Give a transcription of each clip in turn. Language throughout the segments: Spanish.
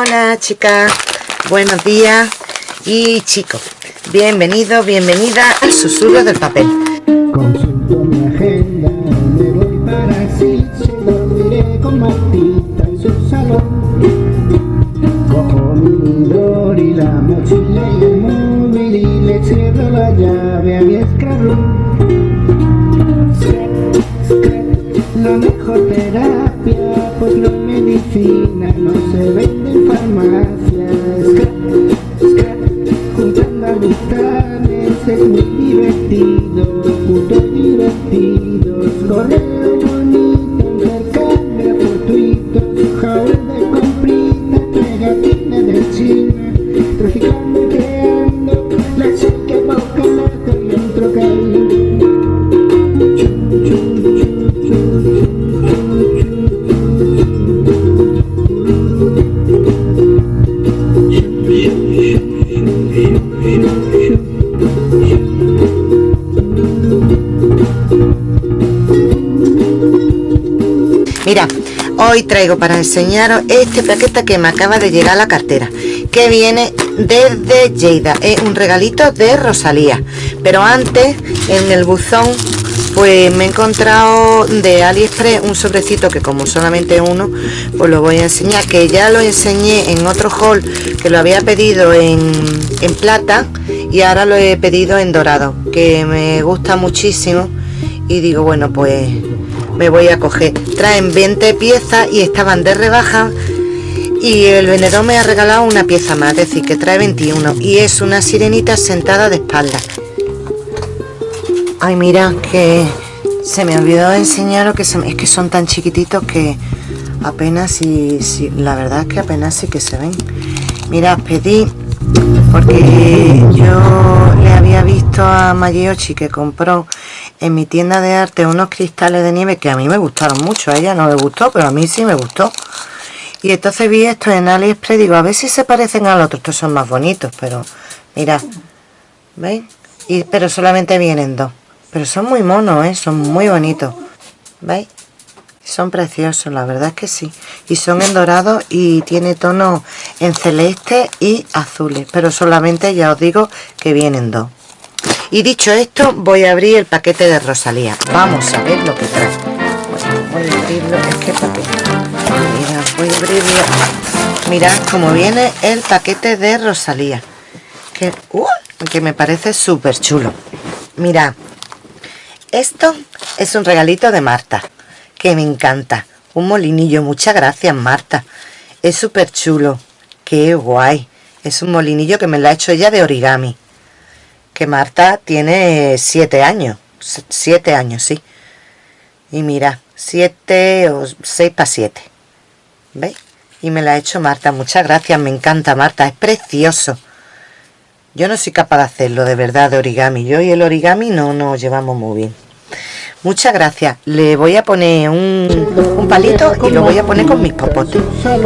Hola chicas, buenos días y chicos, bienvenidos, bienvenida al susurro del papel. Consulto mi agenda, me voy para se lo diré con Martita en su salón. Cojo mi libro y la mochila y el móvil y le cierro la llave a mi escarrón. La mejor terapia, pues no medicina, no se vende Corre hoy traigo para enseñaros este paquete que me acaba de llegar a la cartera que viene desde Lleida, es un regalito de Rosalía. Pero antes en el buzón pues me he encontrado de AliExpress un sobrecito que como solamente uno pues lo voy a enseñar que ya lo enseñé en otro haul que lo había pedido en, en plata y ahora lo he pedido en dorado que me gusta muchísimo. Y digo bueno pues me voy a coger. Traen 20 piezas y estaban de rebaja. Y el vendedor me ha regalado una pieza más es decir que trae 21 y es una sirenita sentada de espalda. Ay mira que se me olvidó enseñaros que es que son tan chiquititos que apenas y si, la verdad es que apenas sí que se ven. Mira pedí porque yo le había visto a Magiochi que compró en mi tienda de arte unos cristales de nieve que a mí me gustaron mucho, a ella no le gustó, pero a mí sí me gustó. Y entonces vi esto en AliExpress, digo, a ver si se parecen al otro, estos son más bonitos, pero mira, ¿veis? Y, pero solamente vienen dos, pero son muy monos, ¿eh? son muy bonitos, ¿veis? Son preciosos, la verdad es que sí. Y son en dorado y tiene tono en celeste y azules, pero solamente ya os digo que vienen dos. Y dicho esto, voy a abrir el paquete de Rosalía. Vamos a ver lo que trae. Voy a abrirlo, es que paquete. Mira, voy a abrirlo. Mirad cómo viene el paquete de Rosalía. Que, uh, que me parece súper chulo. Mirad, esto es un regalito de Marta, que me encanta. Un molinillo, muchas gracias Marta. Es súper chulo. Qué guay. Es un molinillo que me lo ha hecho ella de origami que Marta tiene siete años, siete años, sí. Y mira, siete o seis para siete. ¿Veis? Y me la ha hecho Marta. Muchas gracias, me encanta Marta, es precioso. Yo no soy capaz de hacerlo, de verdad, de origami. Yo y el origami no nos llevamos muy bien. Muchas gracias. Le voy a poner un, un palito y lo voy a poner con mis popotes.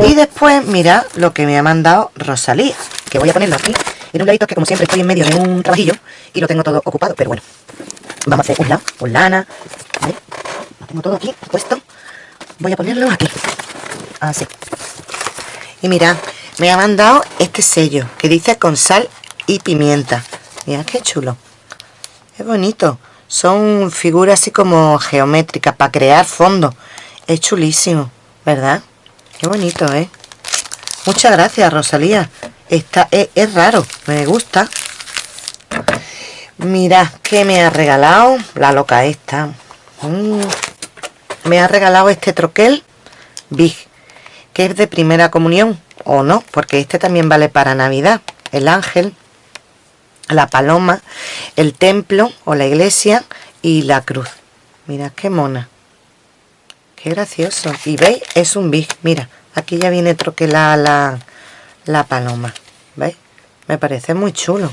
Y después, mira lo que me ha mandado Rosalía, que voy a ponerlo aquí en un ladito que como siempre estoy en medio de un trabajillo y lo tengo todo ocupado, pero bueno. Vamos a hacer un lado con lana. Lo tengo todo aquí puesto. Voy a ponerlo aquí. Así. Y mira, me ha mandado este sello que dice con sal y pimienta. Mira qué chulo. Es bonito. Son figuras así como geométricas para crear fondo. Es chulísimo, ¿verdad? Qué bonito, ¿eh? Muchas gracias, Rosalía. Esta es, raro, me gusta. Mira que me ha regalado la loca esta. Mm. Me ha regalado este troquel Big, que es de primera comunión, o no, porque este también vale para Navidad. El ángel, la paloma, el templo o la iglesia y la cruz. Mira qué mona. Qué gracioso. Y veis, es un Big. Mira, aquí ya viene troquelada la, la paloma. ¿Veis? Me parece muy chulo.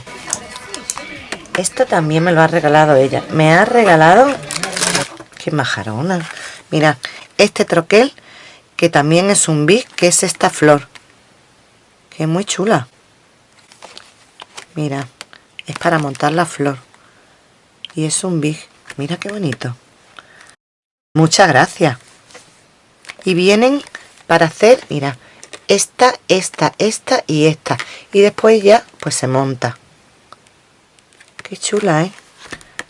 Esto también me lo ha regalado ella. Me ha regalado... ¡Qué majarona! Mira, este troquel, que también es un big, que es esta flor. Que es muy chula. Mira, es para montar la flor. Y es un big. Mira qué bonito. Muchas gracias. Y vienen para hacer, mira, esta, esta, esta y esta. Y después ya, pues se monta. Qué chula, ¿eh?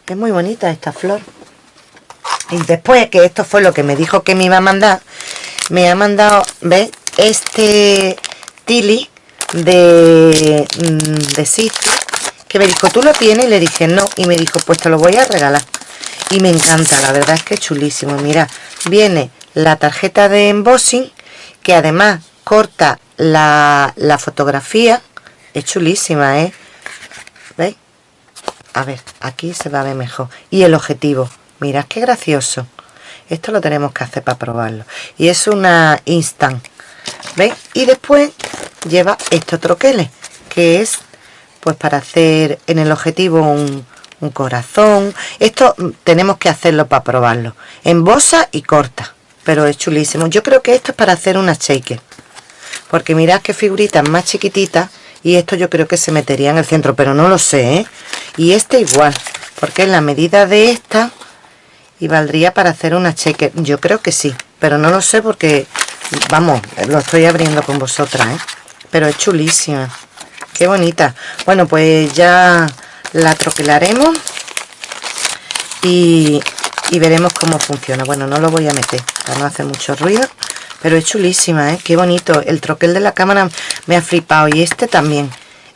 Es muy bonita esta flor. Y después, que esto fue lo que me dijo que me iba a mandar, me ha mandado, ¿ves? Este tili de, mm, de sitio que me dijo, ¿tú lo tienes? Y le dije, no. Y me dijo, pues te lo voy a regalar. Y me encanta, la verdad es que chulísimo. Mira, viene la tarjeta de embossing, que además corta la, la fotografía. Es chulísima, ¿eh? ¿Veis? A ver, aquí se va a ver mejor. Y el objetivo. Mirad qué gracioso. Esto lo tenemos que hacer para probarlo. Y es una instant. ¿Veis? Y después lleva estos troqueles, que es pues para hacer en el objetivo un, un corazón. Esto tenemos que hacerlo para probarlo. En bosa y corta, pero es chulísimo. Yo creo que esto es para hacer una shaker. Porque mirad qué figuritas más chiquititas y esto yo creo que se metería en el centro, pero no lo sé, ¿eh? Y este igual, porque es la medida de esta y valdría para hacer una shaker. Yo creo que sí, pero no lo sé porque, vamos, lo estoy abriendo con vosotras, ¿eh? Pero es chulísima. Qué bonita. Bueno, pues ya la troquelaremos y, y veremos cómo funciona. Bueno, no lo voy a meter para no hacer mucho ruido. Pero es chulísima, ¿eh? Qué bonito. El troquel de la cámara me ha flipado. Y este también.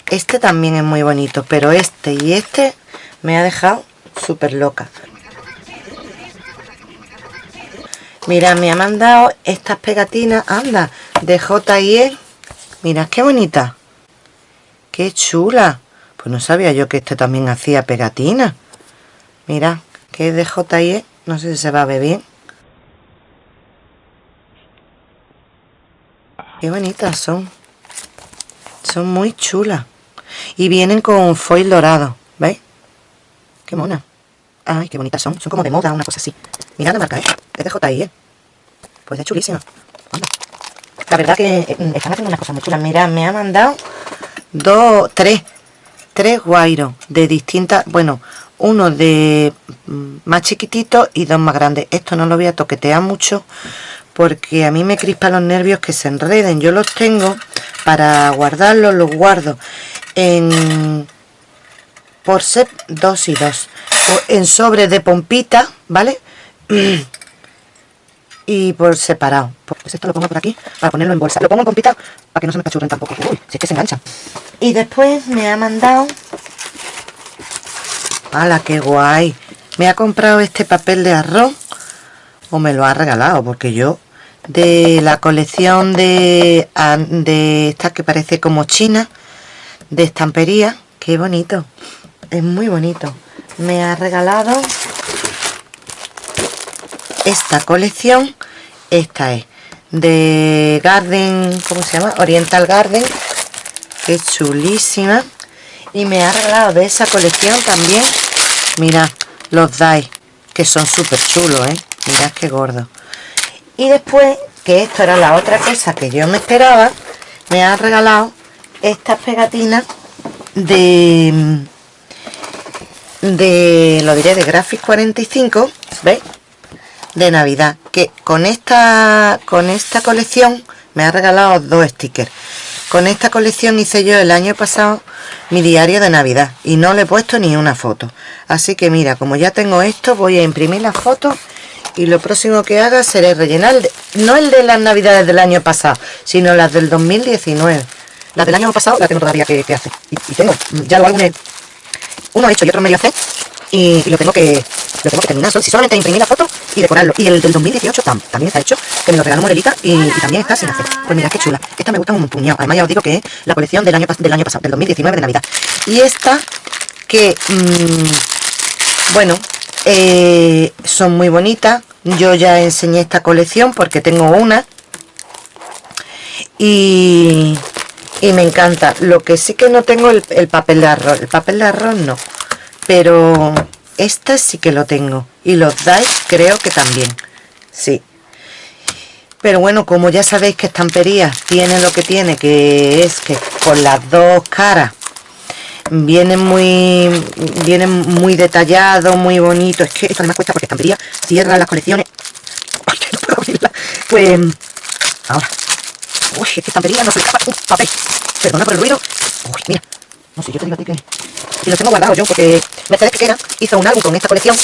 Este también es muy bonito. Pero este y este me ha dejado súper loca. Mira, me ha mandado estas pegatinas, anda, de J&E. Mira, qué bonita. Qué chula. Pues no sabía yo que este también hacía pegatinas. Mira, que es de J&E. No sé si se va a ver bien. Qué bonitas son. Son muy chulas. Y vienen con foil dorado. ¿Veis? Qué mona. Ay, qué bonitas son. Son como de moda, una cosa así. Mirad la marca, ¿eh? Es de JI, ¿eh? Pues es chulísima. La verdad que eh, están haciendo unas cosas muy chulas. Mirad, me ha mandado dos, tres. Tres guairos de distintas... Bueno, uno de mm, más chiquitito y dos más grandes. Esto no lo voy a toquetear mucho porque a mí me crispan los nervios que se enreden. Yo los tengo para guardarlos, los guardo en por ser 2 y 2 en sobre de pompita, ¿vale? y por separado. Pues esto lo pongo por aquí para ponerlo en bolsa. Lo pongo en pompita para que no se me cachurren tampoco. Uy, si es que se engancha. Y después me ha mandado... ¡Hala, qué guay! Me ha comprado este papel de arroz o me lo ha regalado porque yo de la colección de, de esta que parece como china de estampería qué bonito es muy bonito me ha regalado esta colección esta es de Garden ¿cómo se llama? Oriental Garden que chulísima y me ha regalado de esa colección también mira los DAI que son súper chulos ¿eh? Mirad qué gordo. Y después que esto era la otra cosa que yo me esperaba me ha regalado estas pegatinas de de lo diré de Graphic 45 ¿veis? de navidad que con esta con esta colección me ha regalado dos stickers. Con esta colección hice yo el año pasado mi diario de navidad y no le he puesto ni una foto. Así que mira como ya tengo esto voy a imprimir las fotos y lo próximo que haga será rellenar no el de las navidades del año pasado sino las del 2019 las del año pasado las tengo todavía que, hacer. Y, tengo ya lo álbumes uno hecho y otro medio hacer y, lo tengo que lo tengo que terminar. Si solamente imprimir la foto y decorarlo. Y el del 2018 también está hecho que me lo regaló Morelita y, también está sin hacer. Pues mira qué chula. Esta me gusta un puñado. Además ya os digo que es la colección del año, del año pasado del 2019 de navidad. Y esta que mmm, bueno eh, son muy bonitas. Yo ya enseñé esta colección porque tengo una. Y, y me encanta. Lo que sí que no tengo el, el papel de arroz. El papel de arroz no. Pero esta sí que lo tengo. Y los dais creo que también. Sí. Pero bueno como ya sabéis que estampería tiene lo que tiene que es que con las dos caras viene muy viene muy detallado muy bonito es que esto me cuesta porque estampería cierra las colecciones pues ahora Uy, es que estampería no se escapa un papel. Perdona por el ruido. Uy, mira. No sé, yo te digo a ti que... Y los tengo guardados yo, porque Mercedes Piquera hizo un álbum con esta colección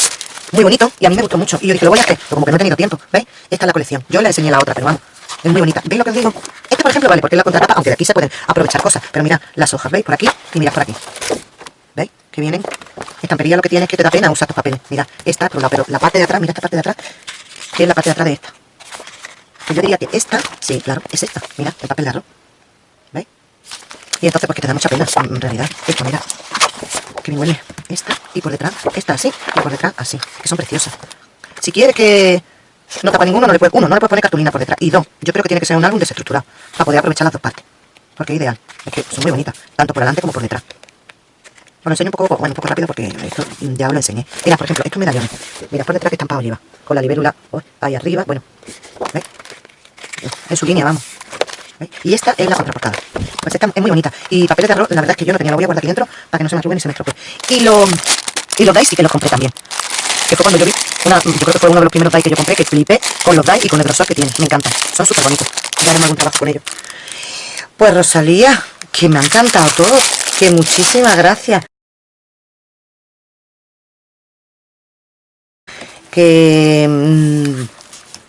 muy bonito y a mí me gustó mucho. Y yo dije, lo voy a hacer, pero como que no he tenido tiempo, ¿veis? Esta es la colección. Yo le enseñé la otra, pero vamos, es muy bonita. ¿Veis lo que os digo? Este, por ejemplo, vale, porque es la contratapa, aunque de aquí se pueden aprovechar cosas. Pero mira las hojas, ¿veis? Por aquí y mirad por aquí. ¿Veis? Que vienen. Estampería lo que tiene es que te da pena usar tus papeles. Mira, esta por un lado, pero la parte de atrás, mira esta parte de atrás, que es la parte de atrás de esta. Pues yo diría que esta, sí, claro, es esta. Mira, el papel de arroz. ¿Veis? Y entonces, pues que te da mucha pena, en realidad. Esto, mira. Que bien huele. Esta, y por detrás, esta así, y por detrás así. Que son preciosas. Si quieres que no tapa ninguno, no le puedes, uno, no le puedes poner cartulina por detrás. Y dos, yo creo que tiene que ser un álbum desestructurado para poder aprovechar las dos partes. Porque es ideal. Es que son muy bonitas, tanto por delante como por detrás. Bueno, enseño un poco, bueno, un poco rápido porque esto ya lo enseñé. Mira, por ejemplo, estos medallones. Mira, por detrás que estampado lleva. Con la libélula oh, ahí arriba. Bueno, ¿veis? En su línea, vamos. ¿veis? Y esta es la contraportada. Pues esta es muy bonita. Y papeles de arroz, la verdad es que yo no tenía, lo voy a guardar aquí dentro para que no se me arruguen ni se me estropee. Y, lo, y los dice y que los compré también. Que fue cuando yo vi, una, yo creo que fue uno de los primeros dice que yo compré, que flipé con los dice y con el grosor que tiene. Me encantan. Son súper bonitos. Ya haremos algún trabajo con ellos. Pues Rosalía, que me ha encantado todo. Que muchísimas gracias. Que... Mmm,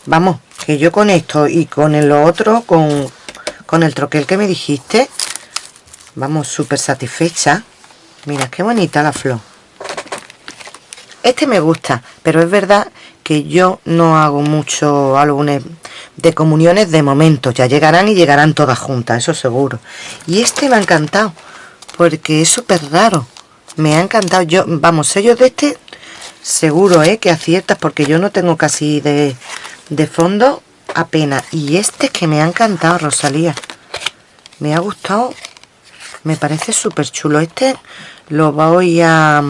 vamos, que yo con esto y con el otro, con, con el troquel que me dijiste, vamos, súper satisfecha. Mira, qué bonita la flor. Este me gusta, pero es verdad que yo no hago mucho álbumes de comuniones de momento. Ya llegarán y llegarán todas juntas, eso seguro. Y este me ha encantado, porque es súper raro. Me ha encantado. Yo, vamos, sellos de este seguro, ¿eh? Que aciertas, porque yo no tengo casi de, de fondo apenas. Y este que me ha encantado, Rosalía. Me ha gustado. Me parece súper chulo. Este lo voy a...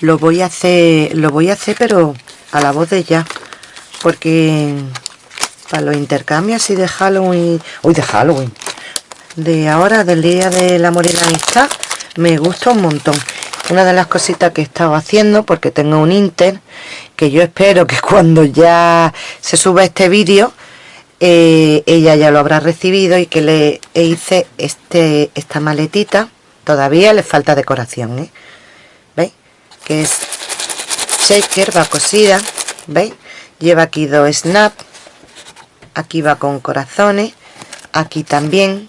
Lo voy a hacer... Lo voy a hacer, pero a la voz de ya. Porque para los intercambios así de Halloween... Uy, de Halloween. De ahora, del día de la y la me gusta un montón una de las cositas que he estado haciendo porque tengo un Inter que yo espero que cuando ya se suba este vídeo eh, ella ya lo habrá recibido y que le hice este esta maletita todavía le falta decoración ¿eh? Que es shaker va cosida ¿veis? lleva aquí dos snap aquí va con corazones aquí también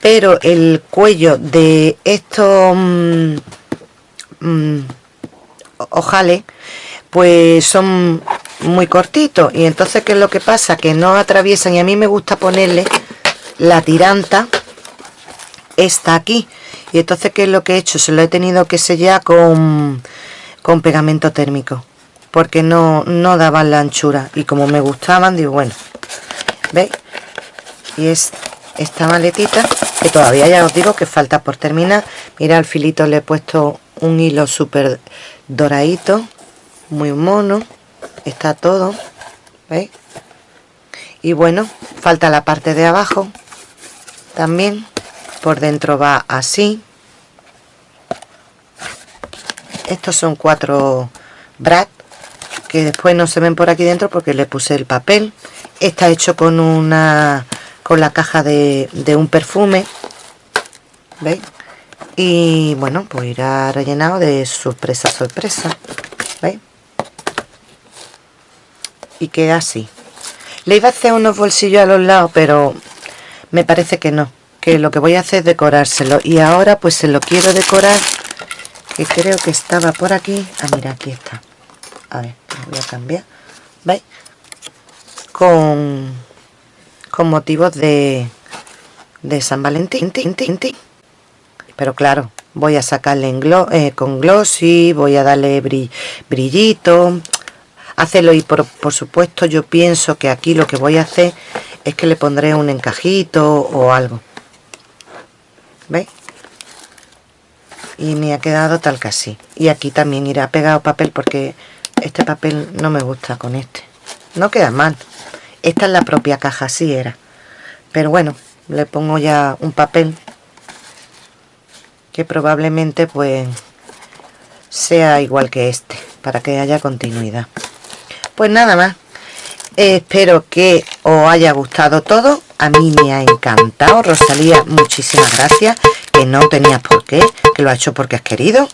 pero el cuello de estos mm, mmm, ojales pues son muy cortitos y entonces qué es lo que pasa que no atraviesan y a mí me gusta ponerle la tiranta está aquí. Y entonces qué es lo que he hecho se lo he tenido que sellar con con pegamento térmico porque no no daban la anchura. Y como me gustaban digo bueno veis y es esta maletita que todavía ya os digo que falta por terminar. Mira al filito le he puesto un hilo súper doradito muy mono está todo ¿veis? y bueno falta la parte de abajo también por dentro va así estos son cuatro brad que después no se ven por aquí dentro porque le puse el papel está hecho con una con la caja de, de un perfume ¿veis? y bueno pues irá rellenado de sorpresa sorpresa ¿veis? y queda así le iba a hacer unos bolsillos a los lados pero me parece que no que lo que voy a hacer es decorárselo. Y ahora pues se lo quiero decorar que creo que estaba por aquí. Ah mira aquí está. A ver voy a cambiar. ¿veis? con con motivos de de San Valentín pero claro voy a sacarle en eh, con glossy voy a darle brillito. Hacerlo y por, supuesto yo pienso que aquí lo que voy a hacer es que le pondré un encajito o algo ¿veis? y me ha quedado tal que así. Y aquí también irá pegado papel porque este papel no me gusta con este. No queda mal. Esta es la propia caja así era. Pero bueno le pongo ya un papel que probablemente pues sea igual que este para que haya continuidad. Pues nada más espero que os haya gustado todo. A mí me ha encantado. Rosalía, muchísimas gracias. Que no tenías por qué, que lo ha hecho porque has querido.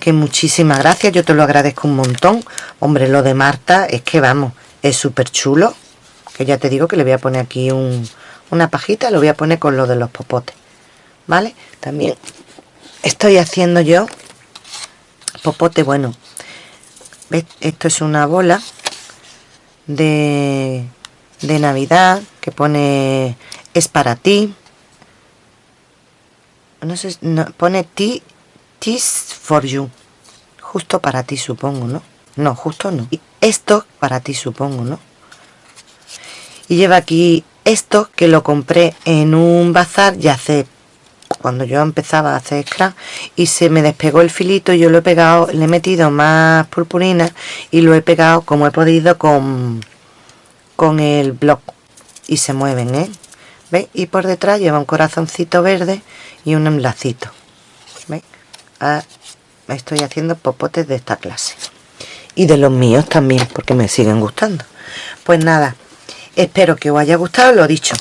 Que muchísimas gracias, yo te lo agradezco un montón. Hombre, lo de Marta es que vamos, es súper chulo que ya te digo que le voy a poner aquí una pajita, lo voy a poner con lo de los popotes. ¿vale? también estoy haciendo yo popote, bueno ¿ves? esto es una bola de, de Navidad que pone es para ti no sé, no, pone ti, tis for you justo para ti supongo, ¿no? no, justo no y esto para ti supongo, ¿no? y lleva aquí esto que lo compré en un bazar ya hace cuando yo empezaba a hacer scrap y se me despegó el filito yo lo he pegado le he metido más purpurina y lo he pegado como he podido con con el blog y se mueven ¿eh? ¿Veis? y por detrás lleva un corazoncito verde y un enlacito ¿Veis? Ah, estoy haciendo popotes de esta clase y de los míos también porque me siguen gustando pues nada espero que os haya gustado lo dicho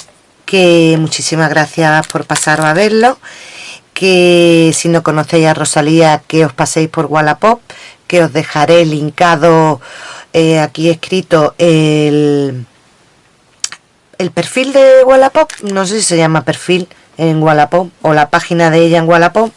que muchísimas gracias por pasar a verlo que si no conocéis a Rosalía que os paséis por Wallapop que os dejaré linkado eh, aquí escrito el el perfil de Wallapop no sé si se llama perfil en Wallapop o la página de ella en Wallapop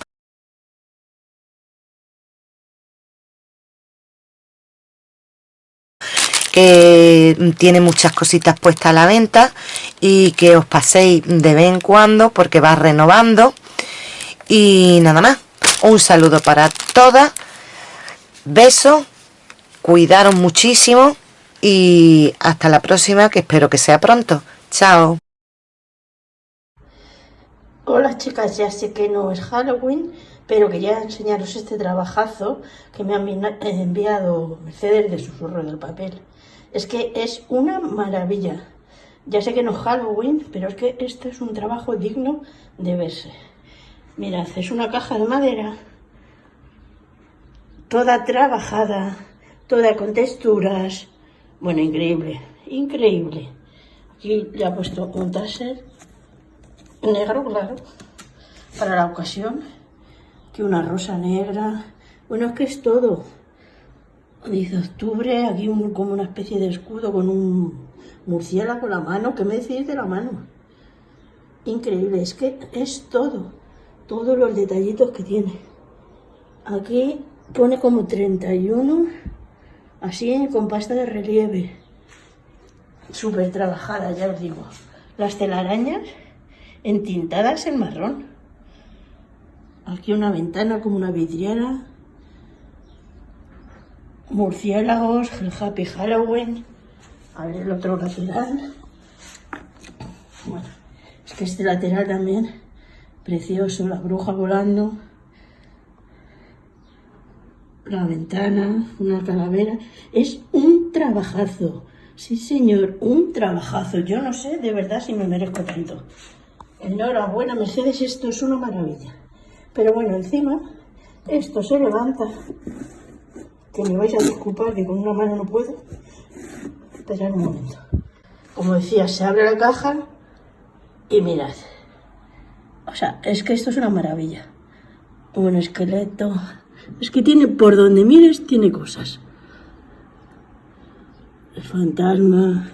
que tiene muchas cositas puestas a la venta y que os paséis de vez en cuando porque va renovando. Y nada más. Un saludo para todas. Besos cuidaros muchísimo y hasta la próxima que espero que sea pronto. Chao. Hola chicas, ya sé que no es Halloween, pero quería enseñaros este trabajazo que me han enviado Mercedes de Susurro del Papel. Es que es una maravilla. Ya sé que no es Halloween, pero es que este es un trabajo digno de verse. Mirad, es una caja de madera, toda trabajada, toda con texturas. Bueno, increíble, increíble. Aquí le ha puesto un taser negro, claro, para la ocasión. Aquí una rosa negra. Bueno, es que es todo. Dice octubre, aquí como una especie de escudo con un murciélago en la mano. ¿Qué me decís de la mano? Increíble, es que es todo. Todos los detallitos que tiene. Aquí pone como 31, así con pasta de relieve. Súper trabajada, ya os digo. Las telarañas entintadas en marrón. Aquí una ventana como una vidriera murciélagos, el Happy Halloween. A ver el otro lateral. Bueno, es que este lateral también, precioso, la bruja volando. La ventana, una calavera. Es un trabajazo. Sí, señor, un trabajazo. Yo no sé de verdad si me merezco tanto. Enhorabuena, Mercedes, esto es una maravilla. Pero bueno, encima, esto se levanta que me vais a disculpar que con una mano no puedo. Esperad un momento. Como decía, se abre la caja y mirad. O sea, es que esto es una maravilla. Un esqueleto. Es que tiene, por donde mires, tiene cosas. El fantasma.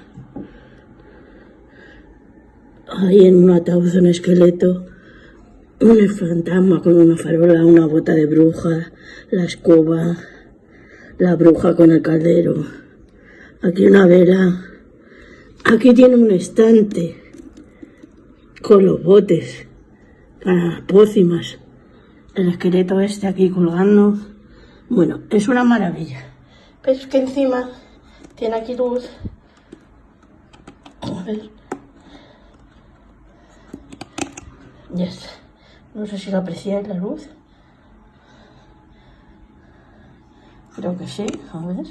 Ahí en un ataúd un esqueleto. Un fantasma con una farola, una bota de bruja, la escoba, la bruja con el caldero. Aquí una vela. Aquí tiene un estante con los botes para las pócimas. El esqueleto este aquí colgando. Bueno, es una maravilla. Pero es que encima tiene aquí luz. A ver. Ya está. No sé si lo apreciáis la luz. Creo que sí, a ver.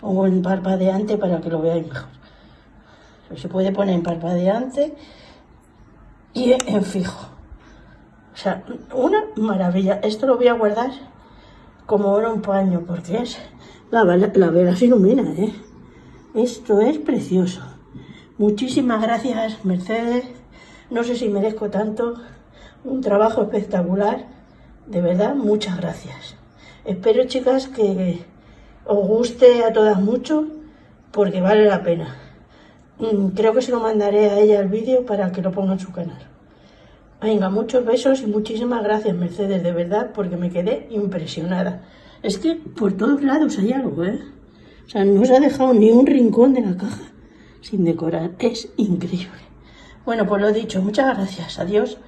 Pongo en parpadeante para que lo veáis mejor. Se puede poner en parpadeante y en fijo. O sea, una maravilla. Esto lo voy a guardar como oro un paño porque es La, la vela se ilumina, ¿eh? Esto es precioso. Muchísimas gracias, Mercedes. No sé si merezco tanto. Un trabajo espectacular. De verdad, muchas gracias. Espero, chicas, que os guste a todas mucho, porque vale la pena. Mm, creo que se lo mandaré a ella el vídeo para que lo ponga en su canal. Venga, muchos besos y muchísimas gracias, Mercedes, de verdad, porque me quedé impresionada. Es que por todos lados hay algo, ¿eh? O sea, no se ha dejado ni un rincón de la caja sin decorar. Es increíble. Bueno, pues lo dicho, muchas gracias. Adiós.